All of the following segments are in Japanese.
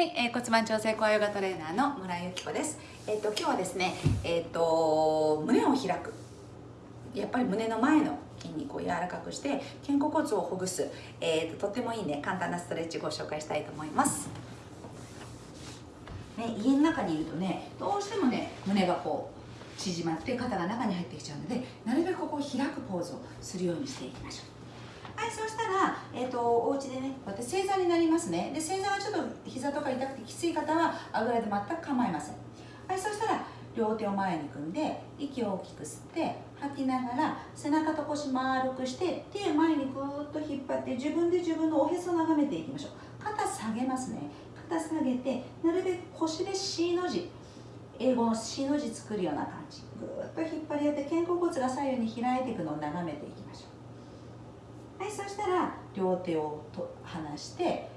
はい、えー、骨盤調整コアヨガトレーナーの村井由紀子です。えっ、ー、と今日はですね、えっ、ー、と胸を開く。やっぱり胸の前の筋肉を柔らかくして肩甲骨をほぐす、えーと、とってもいいね簡単なストレッチご紹介したいと思います。ね、家の中にいるとねどうしてもね胸がこう縮まって肩が中に入ってきちゃうのでなるべくここを開くポーズをするようにしていきましょう。はいそうしたら、えーと、お家でねこうやって正座になりますね。で正座はちょっと膝とか痛くてきつい方はあぐらで全く構いません。はいそうしたら両手を前に組んで息を大きく吸って吐きながら背中と腰丸くして手を前にぐーっと引っ張って自分で自分のおへそを眺めていきましょう。肩下げますね。肩下げてなるべく腰で C の字英語の C の字作るような感じ。ぐーっと引っ張り合って肩甲骨が左右に開いていくのを眺めていきましょう。はいそしたら両手をと離して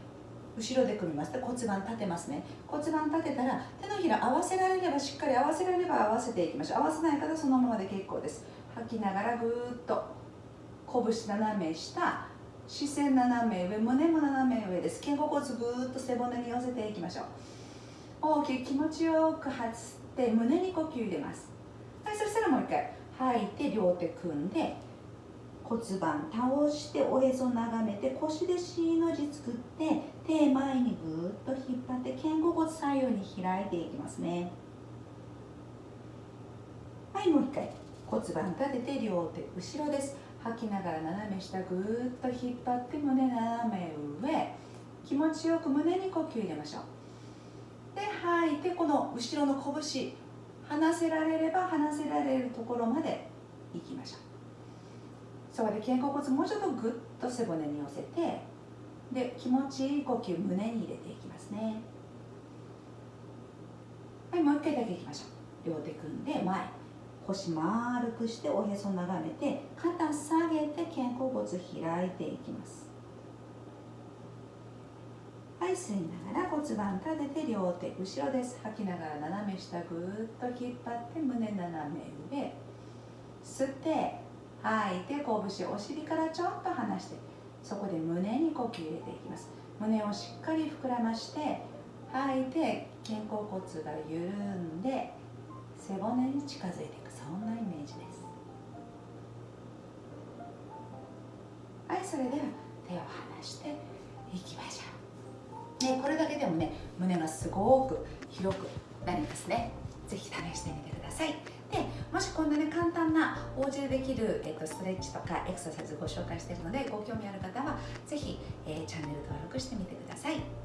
後ろで組みます。骨盤立てますね。骨盤立てたら手のひら合わせられればしっかり合わせられれば合わせていきましょう。合わせない方そのままで結構です。吐きながらぐーっと拳斜め下視線斜め上胸も斜め上です。肩甲骨ぐーっと背骨に寄せていきましょう。大きく気持ちよく吐って胸に呼吸入れます。はいそしたらもう一回吐いて両手組んで骨盤倒しておへそ眺めて腰で C の字作って手前にぐーっと引っ張って肩甲骨左右に開いていきますね。はいもう一回。骨盤立てて両手後ろです。吐きながら斜め下ぐーっと引っ張って胸斜め上。気持ちよく胸に呼吸入れましょう。で吐いてこの後ろの拳離せられれば離せられるところまでそこで肩甲骨もうちょっとグッと背骨に寄せてで気持ちいい呼吸胸に入れていきますね。はいもう一回だけいきましょう。両手組んで前腰丸くしておへそ眺めて肩下げて肩甲骨開いていきます。はい吸いながら骨盤立てて両手後ろです。吐きながら斜め下ぐーっと引っ張って胸斜め上。吸って吐い。て拳お尻からちょっと離してそこで胸に呼吸入れていきます。胸をしっかり膨らまして吐いて肩甲骨が緩んで背骨に近づいていく。そんなイメージです。はいそれでは手を離していきましょう。ねこれだけでもね胸がすごく広くなりますね。ぜひ試してみてください。もしこんなね簡単なお家でできる、えっと、ストレッチとかエクササイズご紹介しているのでご興味ある方は是非、えー、チャンネル登録してみてください。